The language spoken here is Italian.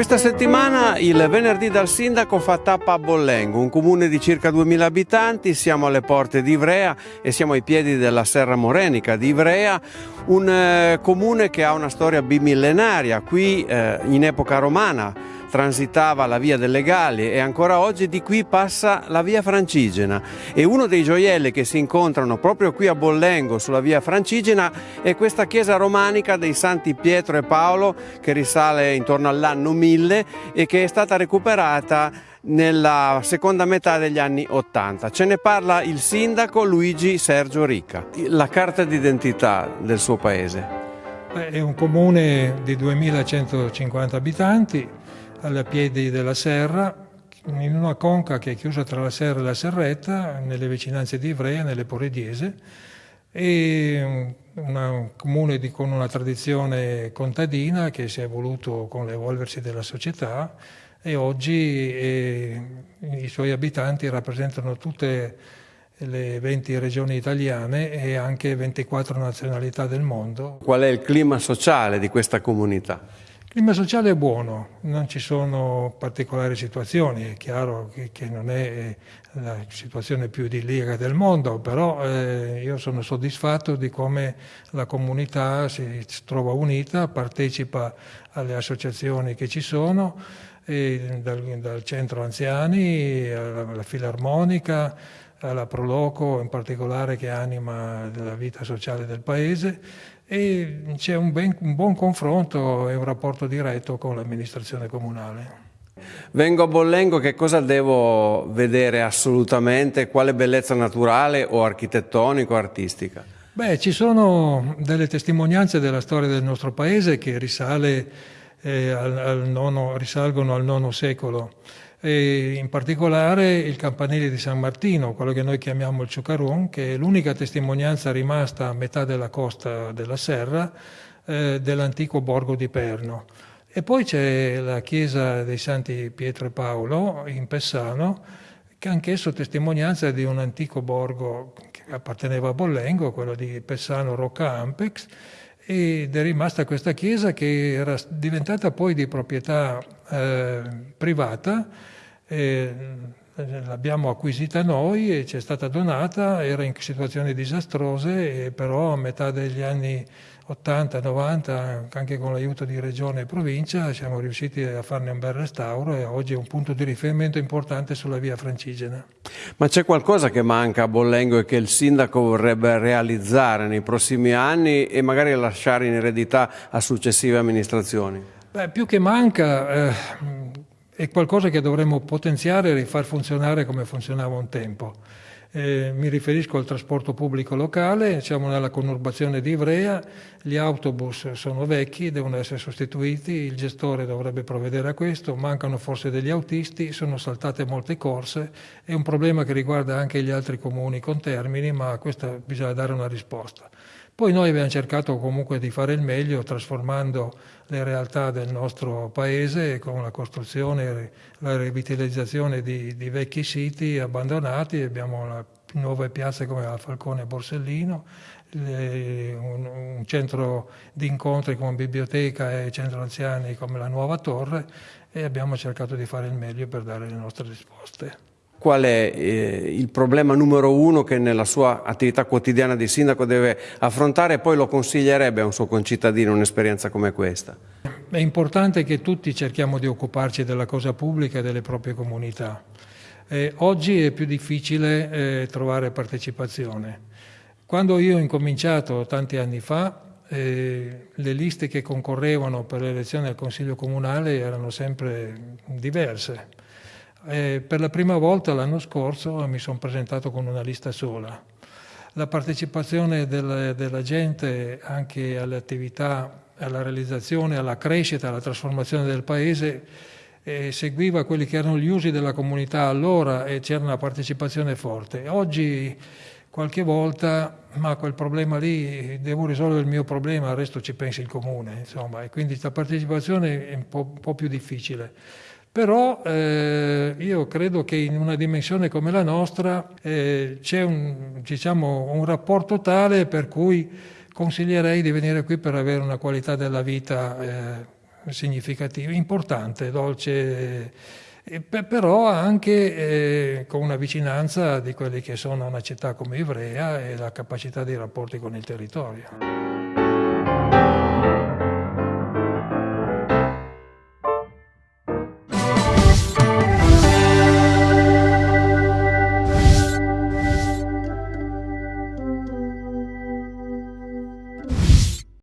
Questa settimana il venerdì dal sindaco fa tappa a Bollengo, un comune di circa 2000 abitanti, siamo alle porte di Ivrea e siamo ai piedi della Serra Morenica di Ivrea, un eh, comune che ha una storia bimillenaria, qui eh, in epoca romana transitava la via delle Gallie e ancora oggi di qui passa la via Francigena e uno dei gioielli che si incontrano proprio qui a Bollengo sulla via Francigena è questa chiesa romanica dei Santi Pietro e Paolo che risale intorno all'anno 1000 e che è stata recuperata nella seconda metà degli anni 80. Ce ne parla il sindaco Luigi Sergio Ricca. La carta d'identità del suo paese. È un comune di 2150 abitanti, alla piedi della serra, in una conca che è chiusa tra la serra e la serretta, nelle vicinanze di Ivrea, nelle Porediese, e un comune di, con una tradizione contadina che si è evoluto con l'evolversi della società e oggi eh, i suoi abitanti rappresentano tutte le 20 regioni italiane e anche 24 nazionalità del mondo. Qual è il clima sociale di questa comunità? Il clima sociale è buono, non ci sono particolari situazioni, è chiaro che, che non è la situazione più idilliaca del mondo, però eh, io sono soddisfatto di come la comunità si trova unita, partecipa alle associazioni che ci sono, dal, dal, centro anziani alla, alla filarmonica, alla Proloco in particolare che anima la vita sociale del paese e c'è un, un buon confronto e un rapporto diretto con l'amministrazione comunale. Vengo a Bollengo, che cosa devo vedere assolutamente? Quale bellezza naturale o architettonica o artistica? Beh, ci sono delle testimonianze della storia del nostro paese che risale, eh, al, al nono, risalgono al IX secolo in particolare il campanile di San Martino, quello che noi chiamiamo il Ciucaron, che è l'unica testimonianza rimasta a metà della costa della Serra eh, dell'antico borgo di Perno. E poi c'è la chiesa dei Santi Pietro e Paolo in Pessano, che anch'esso testimonianza di un antico borgo che apparteneva a Bollengo, quello di Pessano Rocca Ampex, ed è rimasta questa chiesa che era diventata poi di proprietà eh, privata, eh, l'abbiamo acquisita noi e ci è stata donata, era in situazioni disastrose, però a metà degli anni 80-90, anche con l'aiuto di regione e provincia, siamo riusciti a farne un bel restauro e oggi è un punto di riferimento importante sulla via Francigena. Ma c'è qualcosa che manca a Bollengo e che il sindaco vorrebbe realizzare nei prossimi anni e magari lasciare in eredità a successive amministrazioni? Beh, più che manca, eh, è qualcosa che dovremmo potenziare e rifar funzionare come funzionava un tempo. Eh, mi riferisco al trasporto pubblico locale, siamo nella conurbazione di Ivrea, gli autobus sono vecchi, devono essere sostituiti, il gestore dovrebbe provvedere a questo, mancano forse degli autisti, sono saltate molte corse, è un problema che riguarda anche gli altri comuni con termini, ma a questo bisogna dare una risposta. Poi noi abbiamo cercato comunque di fare il meglio trasformando le realtà del nostro paese con la costruzione e la rivitalizzazione di, di vecchi siti abbandonati. Abbiamo la, nuove piazze come la Falcone e Borsellino, le, un, un, centro di incontri come biblioteca e centro anziani come la Nuova Torre e abbiamo cercato di fare il meglio per dare le nostre risposte qual è eh, il problema numero uno che nella sua attività quotidiana di sindaco deve affrontare e poi lo consiglierebbe a un suo concittadino un'esperienza come questa? È importante che tutti cerchiamo di occuparci della cosa pubblica e delle proprie comunità. Eh, oggi è più difficile eh, trovare partecipazione. Quando io ho incominciato tanti anni fa, eh, le liste che concorrevano per l'elezione al Consiglio Comunale erano sempre diverse eh, per la prima volta l'anno scorso mi sono presentato con una lista sola. La partecipazione del, della gente anche alle attività, alla realizzazione, alla crescita, alla trasformazione del paese eh, seguiva quelli che erano gli usi della comunità allora e c'era una partecipazione forte. Oggi qualche volta, ma quel problema lì, devo risolvere il mio problema, al resto ci pensi il comune, insomma, e quindi la partecipazione è un po', un po più difficile. Però eh, io credo che in una dimensione come la nostra eh, c'è un, diciamo, un rapporto tale per cui consiglierei di venire qui per avere una qualità della vita eh, significativo, importante, dolce, eh, però anche eh, con una vicinanza di quelli che sono una città come Ivrea e la capacità dei rapporti con il territorio.